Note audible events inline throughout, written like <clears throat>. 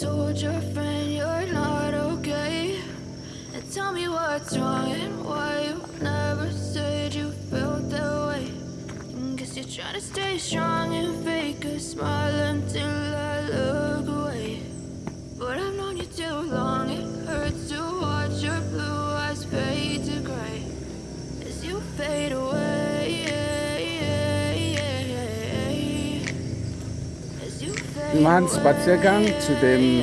told your friend you're not okay? And tell me what's wrong and why you never said you felt that way. Guess you're trying to stay strong and fake a smile until I look away. But I've known you too long, it hurts to watch your blue eyes fade to gray as you fade away. Machen Spaziergang zu dem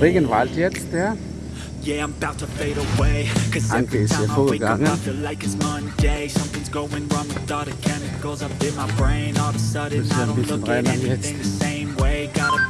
Regenwald jetzt, ja. Anke ist hier vorgegangen. Müssen wir ein bisschen reinhaben jetzt.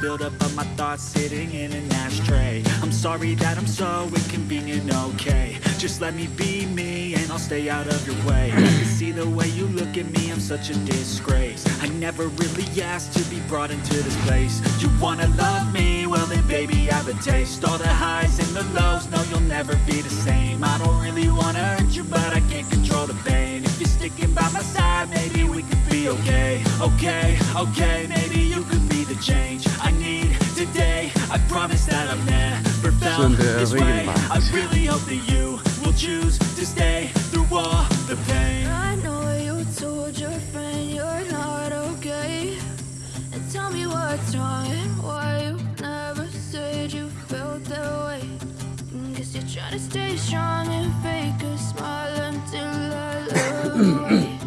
build up of my thoughts sitting in an ashtray I'm sorry that I'm so inconvenient, okay Just let me be me and I'll stay out of your way See the way you look at me, I'm such a disgrace. I never really asked to be brought into this place. You wanna love me? Well then baby I have a taste. All the highs and the lows, no you'll never be the same. I don't really wanna hurt you but I can't control the pain. If you're sticking by my side, maybe we could be okay. Okay, okay, maybe you could be the change I need today. I promise that I've never felt this way. I really hope that you will choose to stay stay strong and fake a smile until I <coughs> look away.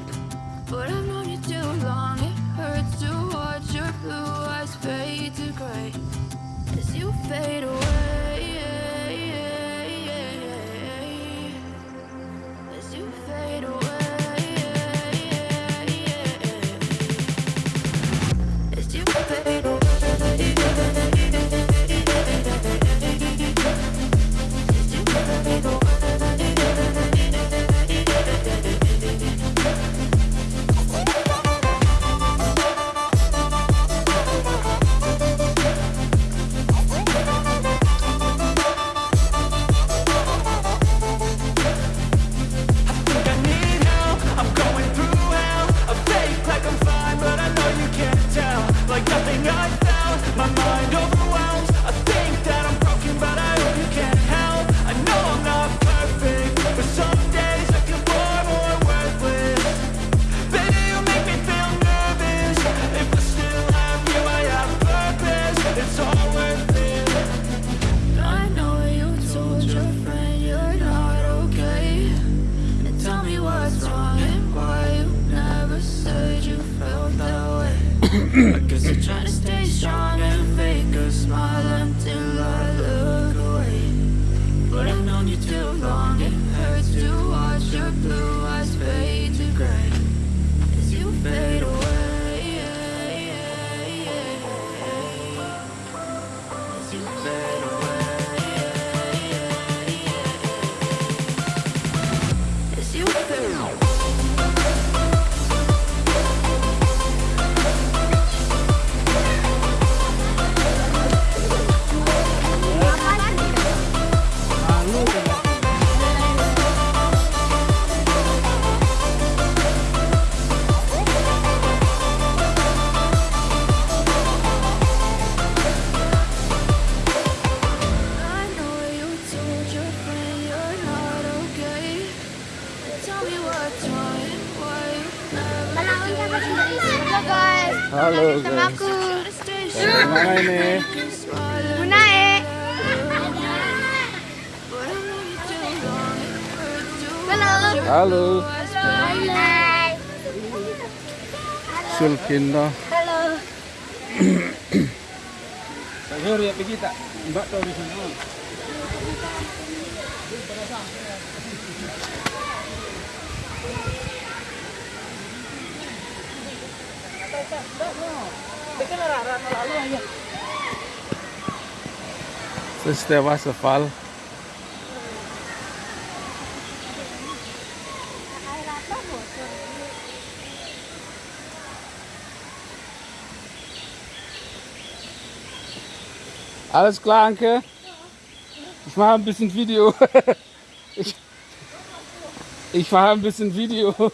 But I've known you too long, it hurts to watch your blue eyes fade to gray as you fade away. <clears throat> I guys. Halo guys. Sama aku. Mana ini? Halo. Halo. Halo. Sulkinda. Halo. Sahur ya pergi tak? Mbak tahu di sana. Das ist der Wasserfall. Alles klar, Anke? Ich mache ein bisschen Video. <laughs> Ich, ich mache ein bisschen Video. <laughs>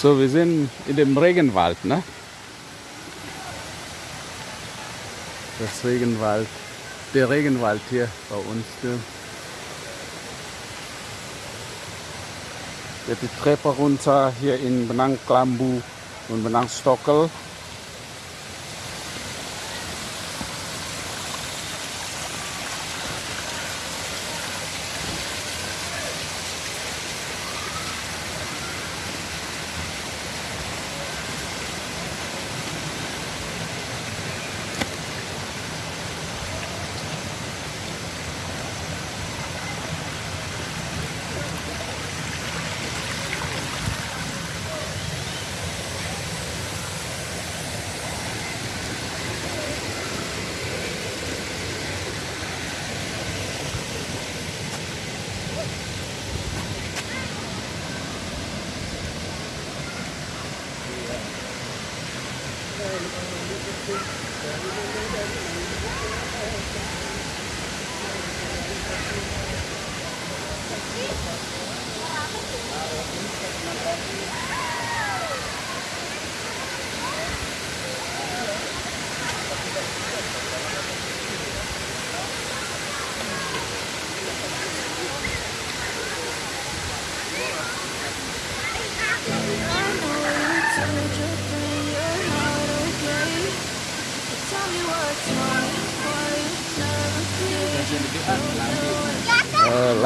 So, wir sind in dem Regenwald, ne? Das Regenwald, der Regenwald hier bei uns. Ne? Die Treppe runter hier in Benang Klambu und Benang Stockel.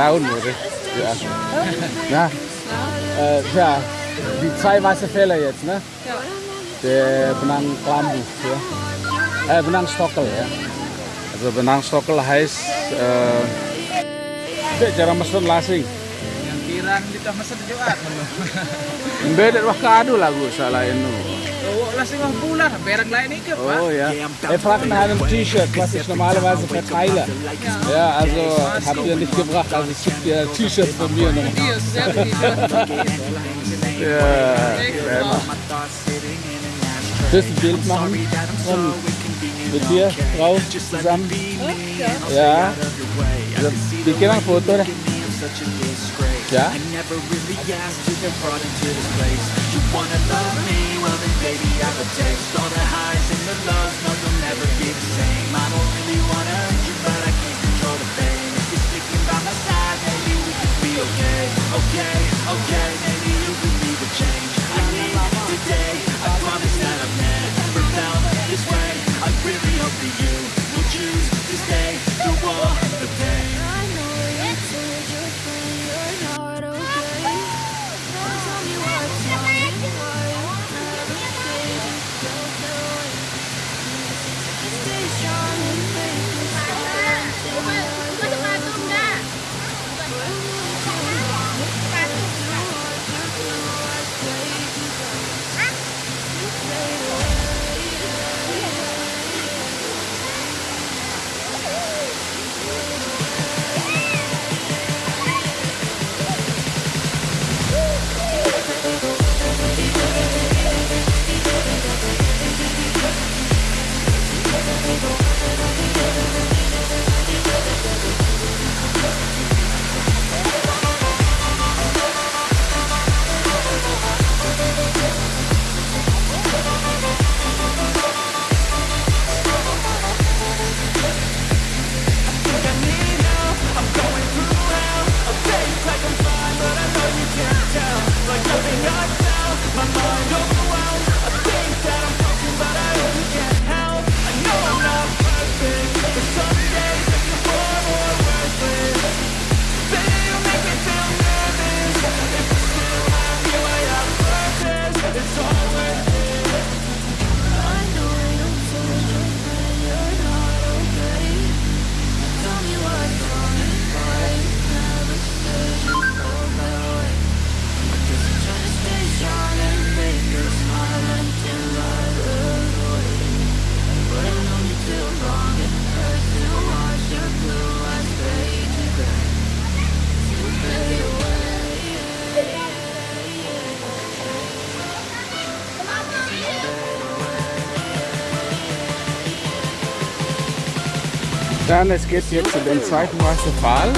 Laun oder? Ja. Ja. Äh, ja, die zwei weiße Fälle jetzt, ne? Ja. Der Benang Klambu, ja. Äh, Benang Stockel, ja. Also Benang Stockel heißt, äh, cara mesen lasing. Yang kirang dito masa di Jumat <laughs> mo. Beda wah kadu lagu salah itu. Oh, lasing mah bulan, berang lain iki, Pak. Oh ja. Er fragt nach einem T-Shirt, was ich normalerweise verteile. Ja, also habt ihr nicht gebracht, also ich gebe dir ein T-Shirt von mir noch. Ja. Willst du ein Bild machen? Mit dir, Frau, zusammen? Ja. Wir gehen ein Foto, ne? Ja? I never really asked to get brought into this place You wanna love me? Well then baby I have a taste All the highs and the lows, no you'll never be the same I don't really wanna hurt you but I can't control the pain If you're sticking by my side, maybe we could be okay Okay, okay, Dann, es geht jetzt zu dem zweiten Wasserfall.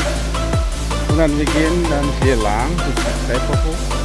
Und dann wir gehen dann hier lang, durch die Treppe hoch.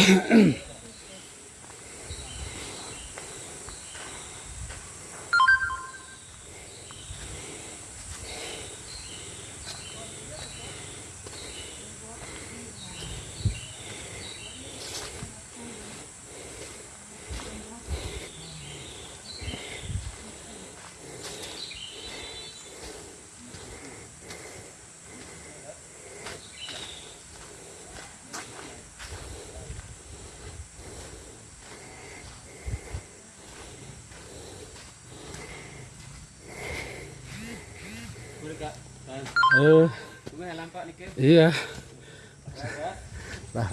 Mm-hmm. <coughs> Eh, iya. Lah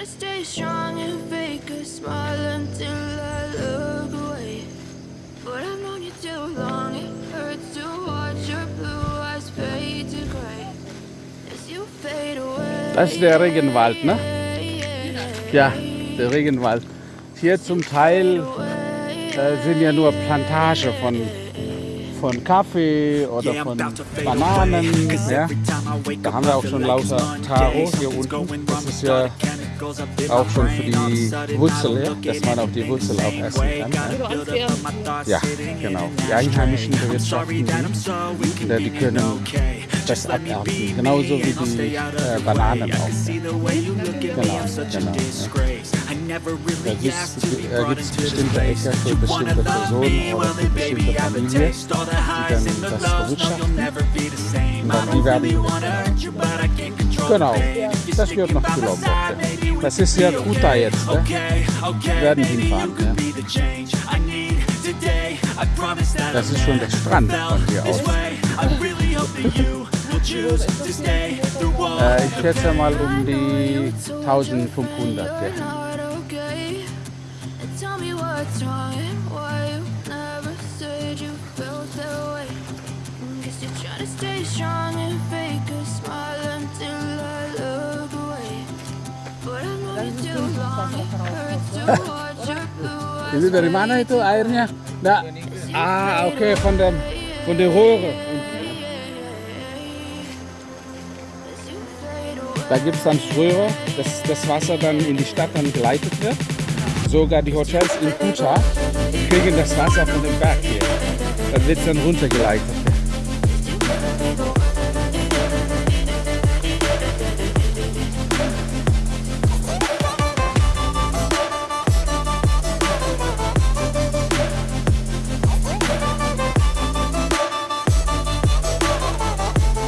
To stay strong and fake a smile until I look away. But I've known you too long, it hurts to watch your blue eyes fade to gray. As you fade away. Das ist der Regenwald, ne? Ja, der Regenwald. Hier zum Teil äh, sind ja nur Plantage von, von Kaffee oder von Bananen. Ja. Da haben wir auch schon lauter Taro hier unten. Das ist ja auch schon für die Wurzel, dass man auch die Wurzel auch essen kann, ja. genau. Die Einheimischen bewirtschaften die. können das abernten. be Genauso wie die äh, Bananen auch. me, Genau, genau, ja. Da gibt es bestimmte. Äcker für bestimmte Personen oder für bestimmte Familien, die dann das bewirtschaften. Und dann die werden, genau, das gehört noch zu Lombok. Ja. Das ist ja Kuta jetzt, ne? Okay, okay, werden hinfahren, ja. Das ist schon der Strand von hier aus. way. I really hope that you will choose to Ini dari mana itu airnya? Nah, ah oke von der von der Röhre. Da gibt es dann Röhre, dass das Wasser dann in die Stadt dann geleitet wird. Sogar die Hotels in Kuta kriegen das Wasser von dem Berg hier. Dann wird es dann runtergeleitet.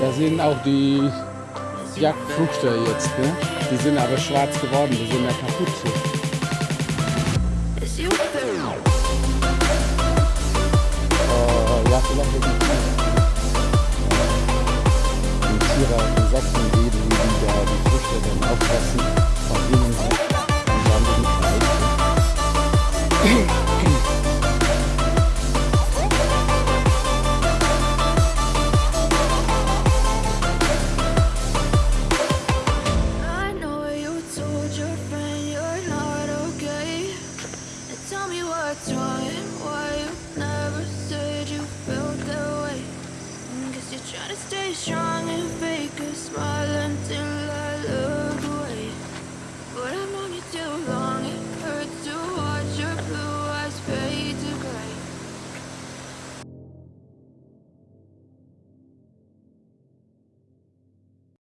Da sind auch die Jagdfrüchte jetzt, ne? Die sind aber schwarz geworden, die sind ja kaputt ja, vielleicht wird die die Tiere, die Sachsen geben, die da die Früchte dann auffressen.